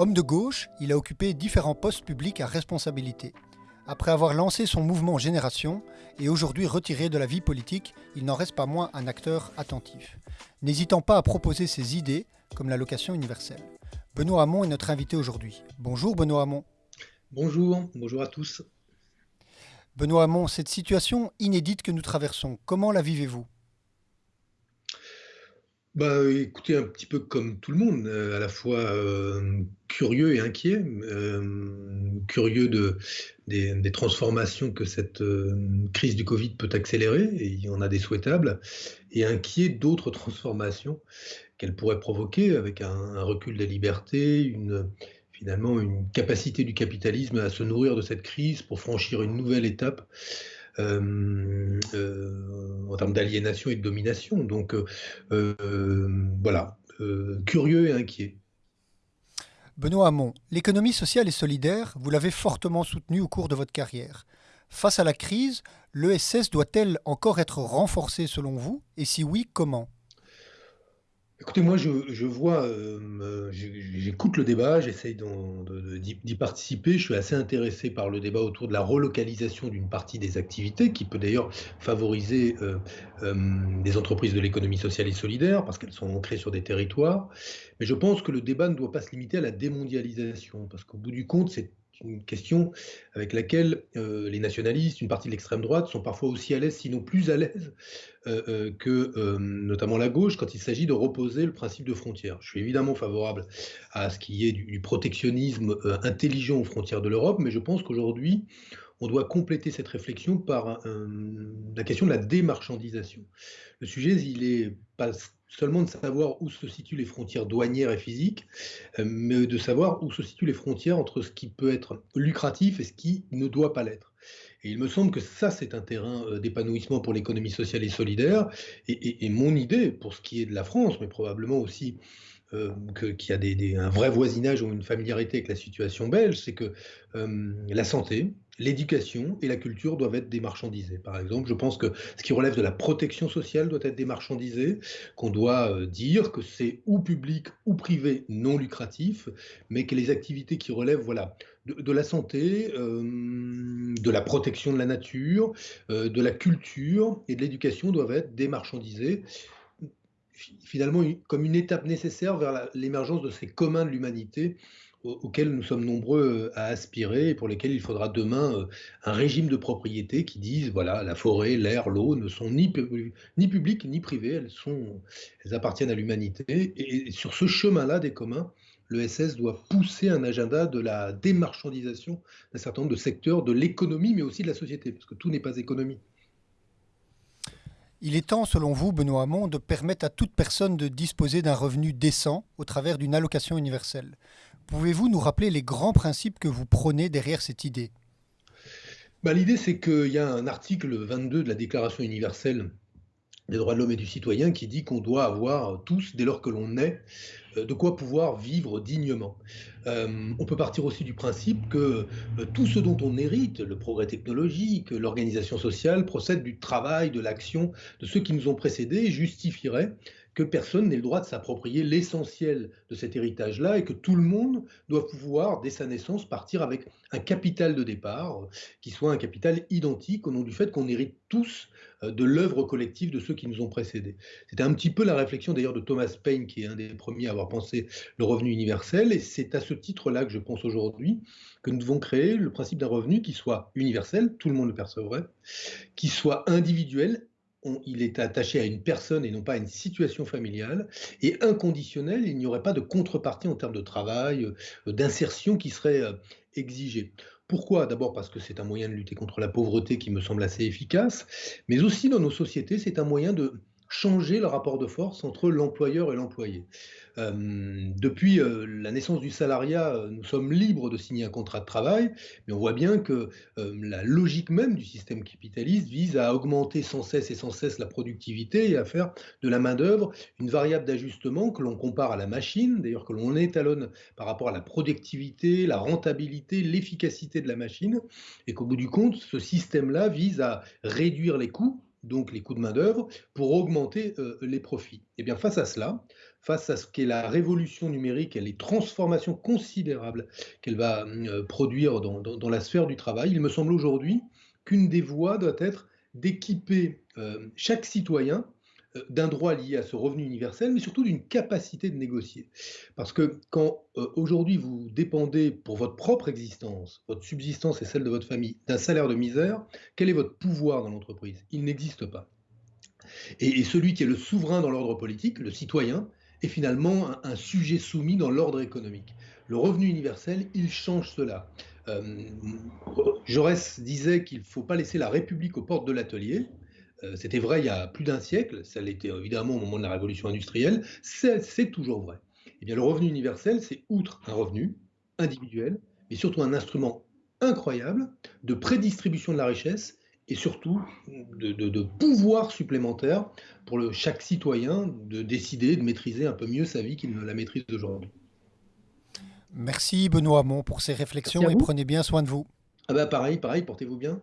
Homme de gauche, il a occupé différents postes publics à responsabilité. Après avoir lancé son mouvement Génération et aujourd'hui retiré de la vie politique, il n'en reste pas moins un acteur attentif, n'hésitant pas à proposer ses idées comme l'allocation universelle. Benoît Hamon est notre invité aujourd'hui. Bonjour Benoît Hamon. Bonjour, bonjour à tous. Benoît Hamon, cette situation inédite que nous traversons, comment la vivez-vous? Bah, écoutez, un petit peu comme tout le monde, euh, à la fois euh, curieux et inquiet, euh, curieux de, des, transformations que cette crise du Covid peut accélérer, et il y en a des souhaitables, et inquiet d'autres transformations qu'elle pourrait provoquer avec un, recul des libertés, finalement une capacité du capitalisme à se nourrir de cette crise pour franchir une nouvelle étape en termes d'aliénation et de domination. Donc euh, voilà, curieux et inquiet. Benoît Hamon, l'économie sociale et solidaire, vous l'avez fortement soutenue au cours de votre carrière. Face à la crise, l'ESS doit-elle encore être renforcée selon vous? Et si oui, comment? Écoutez, moi, je, vois, euh, j'écoute le débat, j'essaye d'y participer. Je suis assez intéressé par le débat autour de la relocalisation d'une partie des activités, qui peut d'ailleurs favoriser euh, euh, des entreprises de l'économie sociale et solidaire, parce qu'elles sont ancrées sur des territoires. Mais je pense que le débat ne doit pas se limiter à la démondialisation, parce qu'au bout du compte, c'est une question avec laquelle euh, les nationalistes, une partie de l'extrême droite, sont parfois aussi à l'aise, sinon plus à l'aise, euh, euh, que notamment la gauche, quand il s'agit de reposer le principe de frontière. Je suis évidemment favorable à ce qu'il y ait du protectionnisme intelligent aux frontières de l'Europe, mais je pense qu'aujourd'hui, on doit compléter cette réflexion par la question de la démarchandisation. Le sujet, il est pas seulement de savoir où se situent les frontières douanières et physiques, euh, mais de savoir où se situent les frontières entre ce qui peut être lucratif et ce qui ne doit pas l'être. Et il me semble que ça, c'est un terrain euh, d'épanouissement pour l'économie sociale et solidaire. Et, mon idée, pour ce qui est de la France, mais probablement aussi euh, qu'il y a des, un vrai voisinage ou une familiarité avec la situation belge, c'est que la santé, l'éducation et la culture doivent être démarchandisées. Par exemple, je pense que ce qui relève de la protection sociale doit être démarchandisé, qu'on doit euh, dire que c'est ou public ou privé non lucratif, mais que les activités qui relèvent voilà, de, la santé, euh, de la protection de la nature, euh, de la culture et de l'éducation doivent être démarchandisées finalement comme une étape nécessaire vers l'émergence de ces communs de l'humanité auxquels nous sommes nombreux euh, à aspirer et pour lesquels il faudra demain euh, un régime de propriété qui dise voilà la forêt, l'air, l'eau ne sont ni, ni publiques ni privées, elles elles appartiennent à l'humanité et, sur ce chemin-là des communs, le SS doit pousser un agenda de la démarchandisation d'un certain nombre de secteurs de l'économie mais aussi de la société parce que tout n'est pas économie. Il est temps, selon vous, Benoît Hamon, de permettre à toute personne de disposer d'un revenu décent au travers d'une allocation universelle. Pouvez-vous nous rappeler les grands principes que vous prônez derrière cette idée? Bah, L'idée, c'est qu'il y a un article 22 de la Déclaration universelle des droits de l'homme et du citoyen qui dit qu'on doit avoir tous, dès lors que l'on est, euh, de quoi pouvoir vivre dignement. Euh, on peut partir aussi du principe que euh, tout ce dont on hérite, le progrès technologique, l'organisation sociale, procède du travail, de l'action de ceux qui nous ont précédés justifierait que personne n'ait le droit de s'approprier l'essentiel de cet héritage-là et que tout le monde doit pouvoir, dès sa naissance, partir avec un capital de départ qui soit un capital identique au nom du fait qu'on hérite tous euh, de l'œuvre collective de ceux qui nous ont précédés. C'était un petit peu la réflexion d'ailleurs de Thomas Paine, qui est un des premiers à avoir pensé le revenu universel, et c'est à ce titre-là que je pense aujourd'hui que nous devons créer le principe d'un revenu qui soit universel, tout le monde le percevrait, qui soit individuel, il est attaché à une personne et non pas à une situation familiale, et inconditionnel, il n'y aurait pas de contrepartie en termes de travail, euh, d'insertion qui serait euh, exigée. Pourquoi? D'abord parce que c'est un moyen de lutter contre la pauvreté qui me semble assez efficace, mais aussi dans nos sociétés, c'est un moyen de changer le rapport de force entre l'employeur et l'employé. Euh, depuis euh, la naissance du salariat, euh, nous sommes libres de signer un contrat de travail, mais on voit bien que la logique même du système capitaliste vise à augmenter sans cesse et sans cesse la productivité et à faire de la main-d'œuvre une variable d'ajustement que l'on compare à la machine, d'ailleurs que l'on étalonne par rapport à la productivité, la rentabilité, l'efficacité de la machine, et qu'au bout du compte, ce système-là vise à réduire les coûts donc les coûts de main-d'œuvre, pour augmenter euh, les profits. Et eh bien face à cela, face à ce qu'est la révolution numérique et les transformations considérables qu'elle va euh, produire dans, la sphère du travail, il me semble aujourd'hui qu'une des voies doit être d'équiper euh, chaque citoyen d'un droit lié à ce revenu universel, mais surtout d'une capacité de négocier. Parce que quand euh, aujourd'hui vous dépendez pour votre propre existence, votre subsistance et celle de votre famille, d'un salaire de misère, quel est votre pouvoir dans l'entreprise? Il n'existe pas. Et, celui qui est le souverain dans l'ordre politique, le citoyen, est finalement un, sujet soumis dans l'ordre économique. Le revenu universel, il change cela. Euh, Jaurès disait qu'il ne faut pas laisser la République aux portes de l'atelier. Euh, c'était vrai il y a plus d'un siècle, ça l'était évidemment au moment de la révolution industrielle, c'est toujours vrai. Eh bien, le revenu universel, c'est outre un revenu individuel, mais surtout un instrument incroyable de prédistribution de la richesse et surtout de, pouvoir supplémentaire pour le, chaque citoyen de décider de maîtriser un peu mieux sa vie qu'il ne la maîtrise aujourd'hui. Merci Benoît Hamon pour ces réflexions et prenez bien soin de vous. Ah bah pareil, pareil, portez-vous bien.